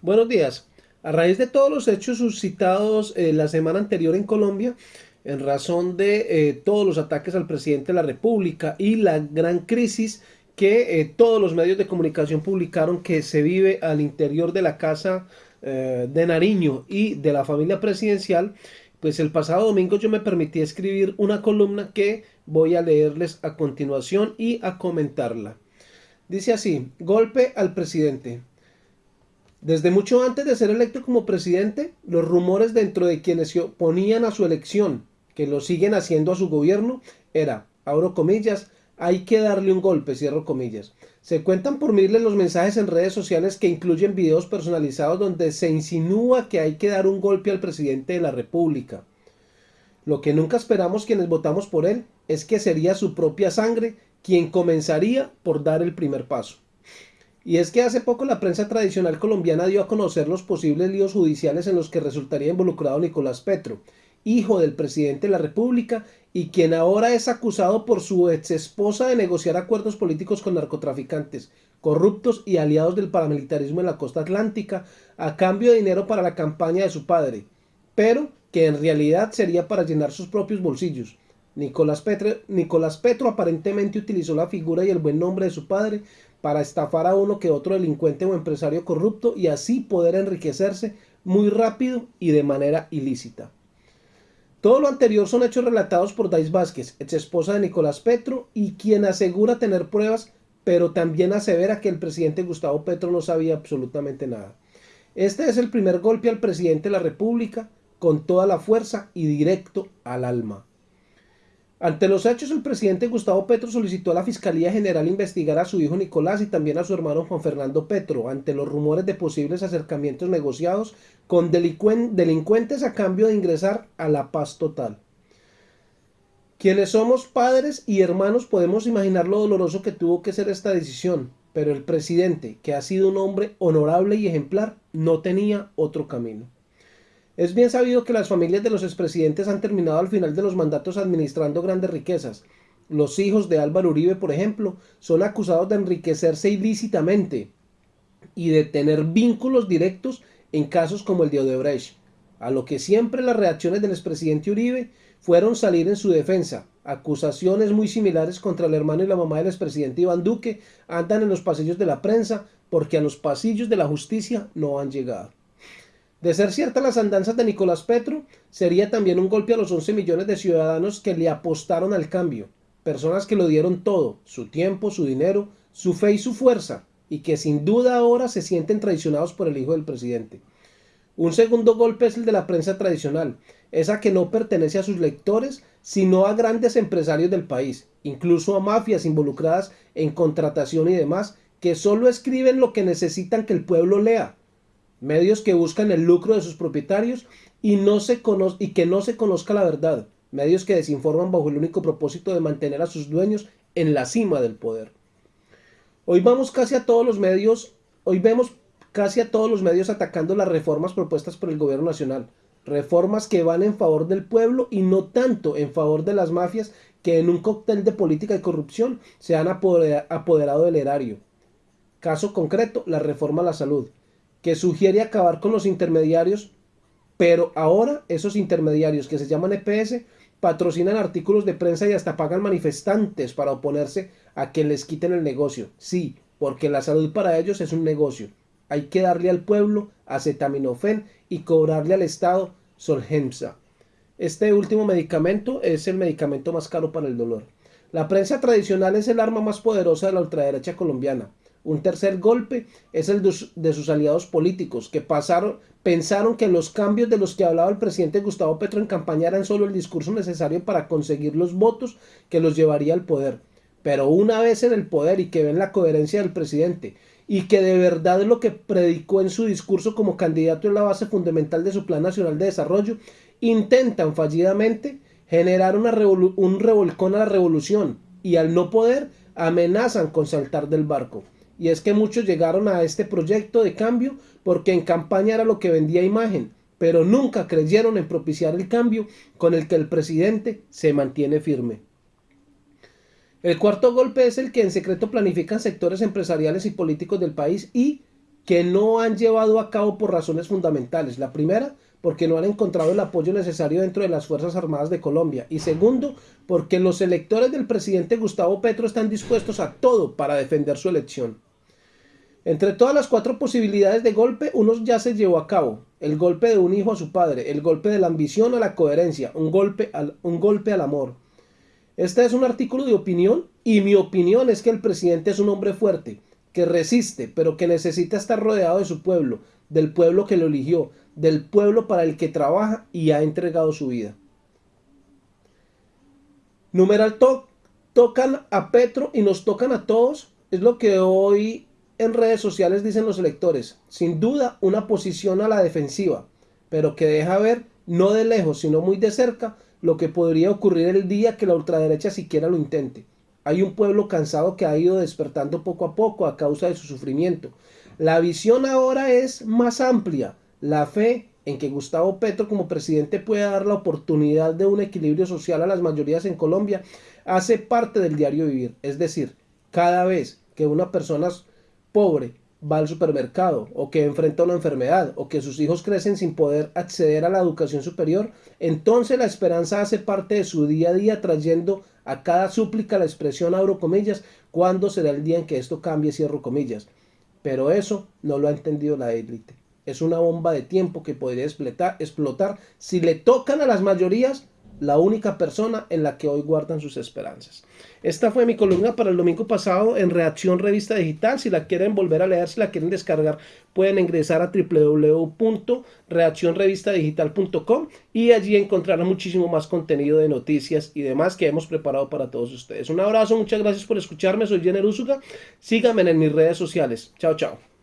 Buenos días. A raíz de todos los hechos suscitados eh, la semana anterior en Colombia, en razón de eh, todos los ataques al presidente de la República y la gran crisis que eh, todos los medios de comunicación publicaron que se vive al interior de la casa de Nariño y de la familia presidencial, pues el pasado domingo yo me permití escribir una columna que voy a leerles a continuación y a comentarla. Dice así, golpe al presidente. Desde mucho antes de ser electo como presidente, los rumores dentro de quienes se oponían a su elección, que lo siguen haciendo a su gobierno, era, abro comillas, hay que darle un golpe, cierro comillas. Se cuentan por miles los mensajes en redes sociales que incluyen videos personalizados donde se insinúa que hay que dar un golpe al presidente de la República. Lo que nunca esperamos quienes votamos por él es que sería su propia sangre quien comenzaría por dar el primer paso. Y es que hace poco la prensa tradicional colombiana dio a conocer los posibles líos judiciales en los que resultaría involucrado Nicolás Petro, hijo del presidente de la República y quien ahora es acusado por su ex esposa de negociar acuerdos políticos con narcotraficantes, corruptos y aliados del paramilitarismo en la costa atlántica a cambio de dinero para la campaña de su padre, pero que en realidad sería para llenar sus propios bolsillos. Nicolás Petro aparentemente utilizó la figura y el buen nombre de su padre para estafar a uno que otro delincuente o empresario corrupto y así poder enriquecerse muy rápido y de manera ilícita. Todo lo anterior son hechos relatados por Dais Vázquez, ex esposa de Nicolás Petro, y quien asegura tener pruebas, pero también asevera que el presidente Gustavo Petro no sabía absolutamente nada. Este es el primer golpe al presidente de la República, con toda la fuerza y directo al alma. Ante los hechos, el presidente Gustavo Petro solicitó a la Fiscalía General investigar a su hijo Nicolás y también a su hermano Juan Fernando Petro ante los rumores de posibles acercamientos negociados con delincuentes a cambio de ingresar a la paz total. Quienes somos padres y hermanos podemos imaginar lo doloroso que tuvo que ser esta decisión, pero el presidente, que ha sido un hombre honorable y ejemplar, no tenía otro camino. Es bien sabido que las familias de los expresidentes han terminado al final de los mandatos administrando grandes riquezas. Los hijos de Álvaro Uribe, por ejemplo, son acusados de enriquecerse ilícitamente y de tener vínculos directos en casos como el de Odebrecht, a lo que siempre las reacciones del expresidente Uribe fueron salir en su defensa. Acusaciones muy similares contra el hermano y la mamá del expresidente Iván Duque andan en los pasillos de la prensa porque a los pasillos de la justicia no han llegado. De ser ciertas las andanzas de Nicolás Petro, sería también un golpe a los 11 millones de ciudadanos que le apostaron al cambio, personas que lo dieron todo, su tiempo, su dinero, su fe y su fuerza, y que sin duda ahora se sienten traicionados por el hijo del presidente. Un segundo golpe es el de la prensa tradicional, esa que no pertenece a sus lectores, sino a grandes empresarios del país, incluso a mafias involucradas en contratación y demás, que solo escriben lo que necesitan que el pueblo lea, medios que buscan el lucro de sus propietarios y, no se y que no se conozca la verdad, medios que desinforman bajo el único propósito de mantener a sus dueños en la cima del poder. Hoy vamos casi a todos los medios, hoy vemos casi a todos los medios atacando las reformas propuestas por el gobierno nacional, reformas que van en favor del pueblo y no tanto en favor de las mafias que en un cóctel de política y corrupción se han apoderado del erario. Caso concreto, la reforma a la salud que sugiere acabar con los intermediarios, pero ahora esos intermediarios que se llaman EPS patrocinan artículos de prensa y hasta pagan manifestantes para oponerse a que les quiten el negocio. Sí, porque la salud para ellos es un negocio. Hay que darle al pueblo acetaminofén y cobrarle al Estado Solgemsa. Este último medicamento es el medicamento más caro para el dolor. La prensa tradicional es el arma más poderosa de la ultraderecha colombiana. Un tercer golpe es el de sus aliados políticos, que pasaron, pensaron que los cambios de los que hablaba el presidente Gustavo Petro en campaña eran solo el discurso necesario para conseguir los votos que los llevaría al poder. Pero una vez en el poder y que ven la coherencia del presidente y que de verdad lo que predicó en su discurso como candidato es la base fundamental de su Plan Nacional de Desarrollo, intentan fallidamente generar un revolcón a la revolución y al no poder amenazan con saltar del barco. Y es que muchos llegaron a este proyecto de cambio porque en campaña era lo que vendía imagen, pero nunca creyeron en propiciar el cambio con el que el presidente se mantiene firme. El cuarto golpe es el que en secreto planifican sectores empresariales y políticos del país y que no han llevado a cabo por razones fundamentales. La primera, porque no han encontrado el apoyo necesario dentro de las Fuerzas Armadas de Colombia. Y segundo, porque los electores del presidente Gustavo Petro están dispuestos a todo para defender su elección. Entre todas las cuatro posibilidades de golpe, uno ya se llevó a cabo. El golpe de un hijo a su padre, el golpe de la ambición a la coherencia, un golpe al, un golpe al amor. Este es un artículo de opinión y mi opinión es que el presidente es un hombre fuerte, que resiste, pero que necesita estar rodeado de su pueblo, del pueblo que lo eligió, del pueblo para el que trabaja y ha entregado su vida. Numeral tocan a Petro y nos tocan a todos, es lo que hoy en redes sociales dicen los electores. Sin duda una posición a la defensiva, pero que deja ver, no de lejos, sino muy de cerca, lo que podría ocurrir el día que la ultraderecha siquiera lo intente. Hay un pueblo cansado que ha ido despertando poco a poco a causa de su sufrimiento. La visión ahora es más amplia. La fe en que Gustavo Petro como presidente puede dar la oportunidad de un equilibrio social a las mayorías en Colombia hace parte del diario vivir. Es decir, cada vez que una persona pobre va al supermercado o que enfrenta una enfermedad o que sus hijos crecen sin poder acceder a la educación superior, entonces la esperanza hace parte de su día a día trayendo a cada súplica la expresión abro comillas, ¿cuándo será el día en que esto cambie? Cierro comillas. Pero eso no lo ha entendido la élite. Es una bomba de tiempo que podría explotar, explotar si le tocan a las mayorías la única persona en la que hoy guardan sus esperanzas. Esta fue mi columna para el domingo pasado en Reacción Revista Digital. Si la quieren volver a leer, si la quieren descargar, pueden ingresar a www.reaccionrevistadigital.com y allí encontrarán muchísimo más contenido de noticias y demás que hemos preparado para todos ustedes. Un abrazo, muchas gracias por escucharme. Soy Jenner Usuga. Síganme en mis redes sociales. Chao, chao.